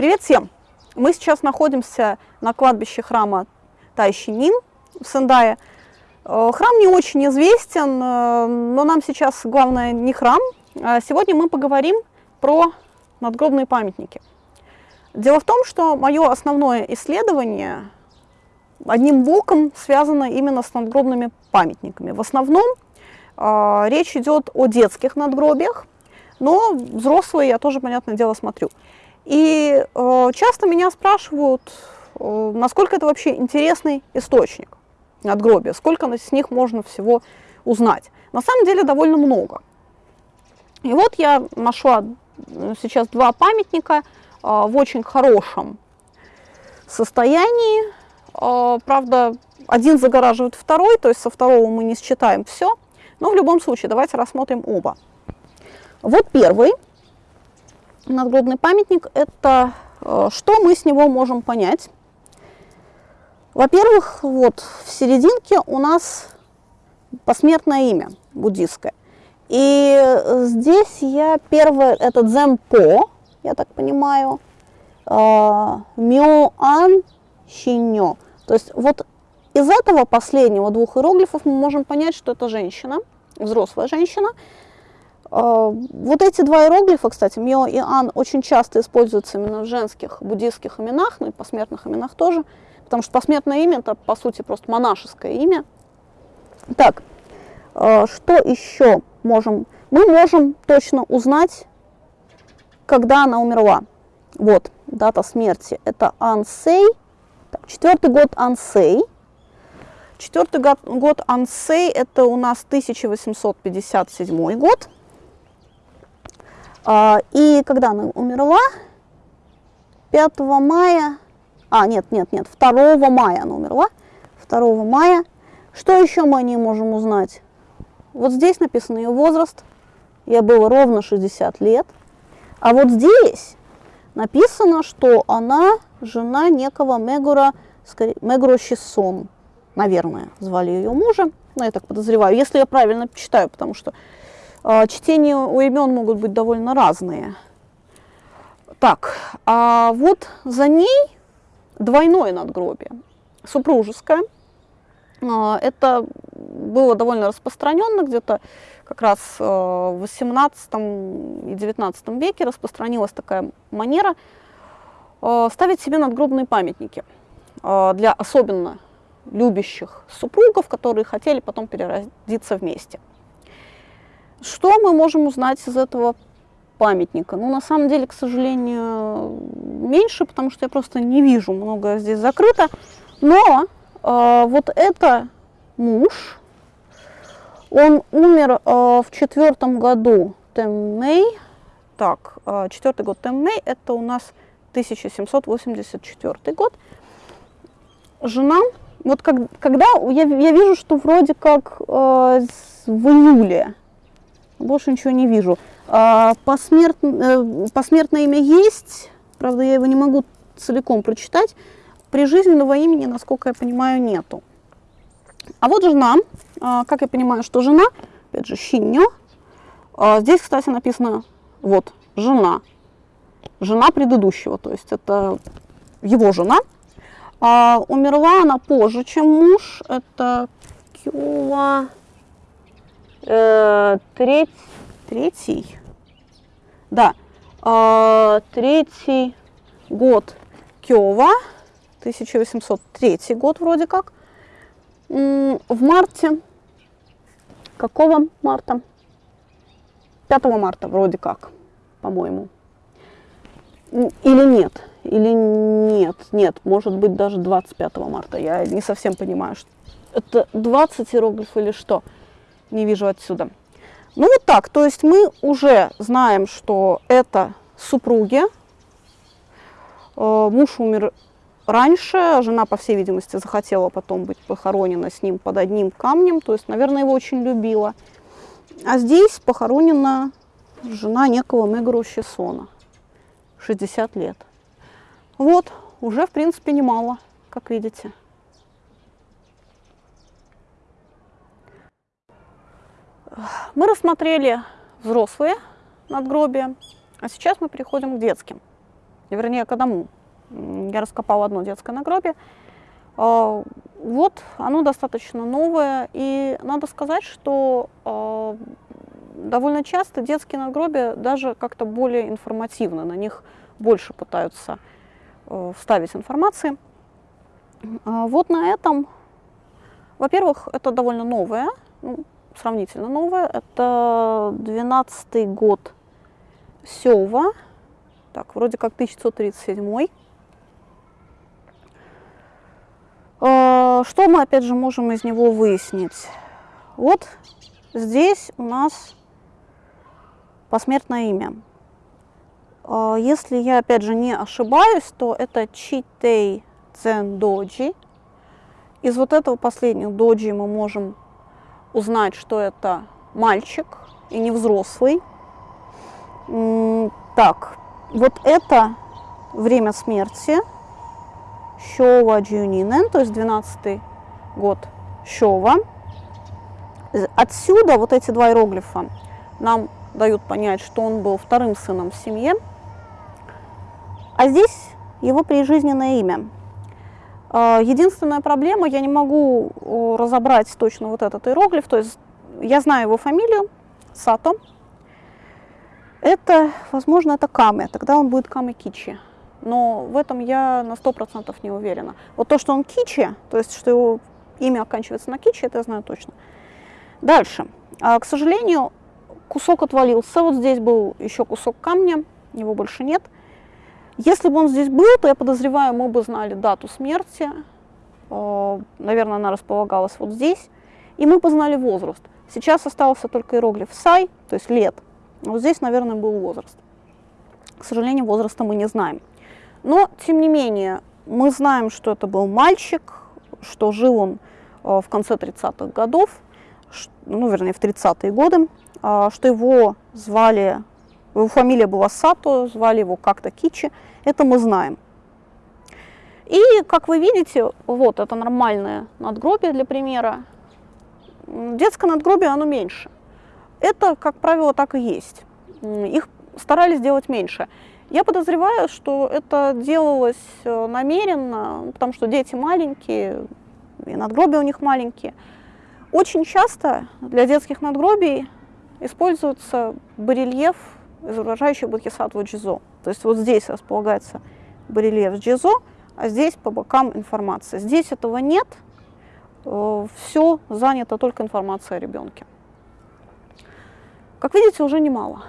Привет всем! Мы сейчас находимся на кладбище храма Тайщинин в Сендае. Э, храм не очень известен, э, но нам сейчас главное не храм. А сегодня мы поговорим про надгробные памятники. Дело в том, что мое основное исследование одним боком связано именно с надгробными памятниками. В основном э, речь идет о детских надгробиях, но взрослые я тоже, понятное дело, смотрю. И э, часто меня спрашивают, э, насколько это вообще интересный источник надгробия, сколько с них можно всего узнать. На самом деле довольно много. И вот я нашла сейчас два памятника э, в очень хорошем состоянии. Э, правда, один загораживает второй, то есть со второго мы не считаем все. Но в любом случае, давайте рассмотрим оба. Вот первый надгробный памятник – это э, что мы с него можем понять? Во-первых, вот в серединке у нас посмертное имя буддистское. И здесь я первое, это дзэмпо, я так понимаю, э, мёан щиньо. То есть вот из этого последнего двух иероглифов мы можем понять, что это женщина, взрослая женщина, вот эти два иероглифа, кстати, Мио и Ан, очень часто используются именно в женских буддийских именах, ну и посмертных именах тоже, потому что посмертное имя – это, по сути, просто монашеское имя. Так, а, что еще можем? Мы можем точно узнать, когда она умерла. Вот, дата смерти – это Ансей, четвертый год Ансей. Четвертый год, год Ансей – это у нас 1857 год. А, и когда она умерла, 5 мая, а, нет, нет, нет, 2 мая она умерла, 2 мая. Что еще мы о ней можем узнать? Вот здесь написан ее возраст, ей было ровно 60 лет. А вот здесь написано, что она жена некого Мегура, Мегура Щисон, наверное, звали ее мужа, ну, я так подозреваю, если я правильно читаю, потому что чтения у имен могут быть довольно разные. Так, а вот за ней двойное надгробие, супружеское. А, это было довольно распространенно, где-то как раз в 18 и 19 веке распространилась такая манера а, ставить себе надгробные памятники для особенно любящих супругов, которые хотели потом переродиться вместе. Что мы можем узнать из этого памятника? Ну, на самом деле, к сожалению, меньше, потому что я просто не вижу, много здесь закрыто. Но э, вот это муж, он умер э, в четвертом году Теммей. Так, э, четвертый год Теммей, это у нас 1784 год. Жена, вот как, когда я, я вижу, что вроде как э, в июле больше ничего не вижу. А, посмерт, э, посмертное имя есть, правда, я его не могу целиком прочитать. Прижизненного имени, насколько я понимаю, нету. А вот жена, а, как я понимаю, что жена, опять же, Шиньо. А, здесь, кстати, написано, вот, жена. Жена предыдущего, то есть это его жена. А, умерла она позже, чем муж. Это Кюла э, треть, третий, да, э, третий год Кёва, 1803 год вроде как, в марте, какого марта? 5 марта вроде как, по-моему. Или нет, или нет, нет, может быть даже 25 марта, я не совсем понимаю, что это 20 иероглифов или что не вижу отсюда. Ну вот так, то есть мы уже знаем, что это супруги. Э, муж умер раньше, жена, по всей видимости, захотела потом быть похоронена с ним под одним камнем, то есть, наверное, его очень любила. А здесь похоронена жена некого Мегуру Щесона, 60 лет. Вот, уже, в принципе, немало, как видите. Мы рассмотрели взрослые надгробия, а сейчас мы переходим к детским. вернее, к одному. Я раскопала одно детское надгробие. А, вот, оно достаточно новое, и надо сказать, что а, довольно часто детские надгробия даже как-то более информативны, на них больше пытаются э, вставить информации. А, вот на этом, во-первых, это довольно новое, ну, сравнительно новое, это 12 год Сева, так, вроде как 1937 а, Что мы, опять же, можем из него выяснить? Вот здесь у нас посмертное имя. А, если я, опять же, не ошибаюсь, то это Читей Цен Доджи. Из вот этого последнего доджи мы можем узнать, что это мальчик и не взрослый. Так, вот это время смерти Шова Джунинен, то есть 12 год Шова. Отсюда вот эти два иероглифа нам дают понять, что он был вторым сыном в семье. А здесь его прижизненное имя. А, единственная проблема, я не могу разобрать точно вот этот иероглиф, то есть я знаю его фамилию, Сато. Это, возможно, это Каме, тогда он будет Каме Кичи. Но в этом я на 100% не уверена. Вот то, что он Кичи, то есть что его имя оканчивается на Кичи, это я знаю точно. Дальше. А, к сожалению, кусок отвалился. Вот здесь был еще кусок камня, его больше нет. Если бы он здесь был, то я подозреваю, мы бы знали дату смерти. Э, наверное, она располагалась вот здесь. И мы бы знали возраст. Сейчас остался только иероглиф сай, то есть лет. Вот здесь, наверное, был возраст. К сожалению, возраста мы не знаем. Но, тем не менее, мы знаем, что это был мальчик, что жил он э, в конце 30-х годов, ну, вернее, в 30-е годы. А, что его звали, его фамилия была Сато, звали его как-то Кичи, это мы знаем. И, как вы видите, вот это нормальное надгробие для примера. Детское надгробие, оно меньше. Это, как правило, так и есть. Их старались делать меньше. Я подозреваю, что это делалось э, намеренно, потому что дети маленькие, и надгробия у них маленькие. Очень часто для детских надгробий используется барельеф, изображающий Бодхисаттву Джизо. То есть вот здесь располагается барельеф Джизо, а здесь по бокам информация. Здесь этого нет, э, все занято только информацией о ребенке. Как видите, уже немало.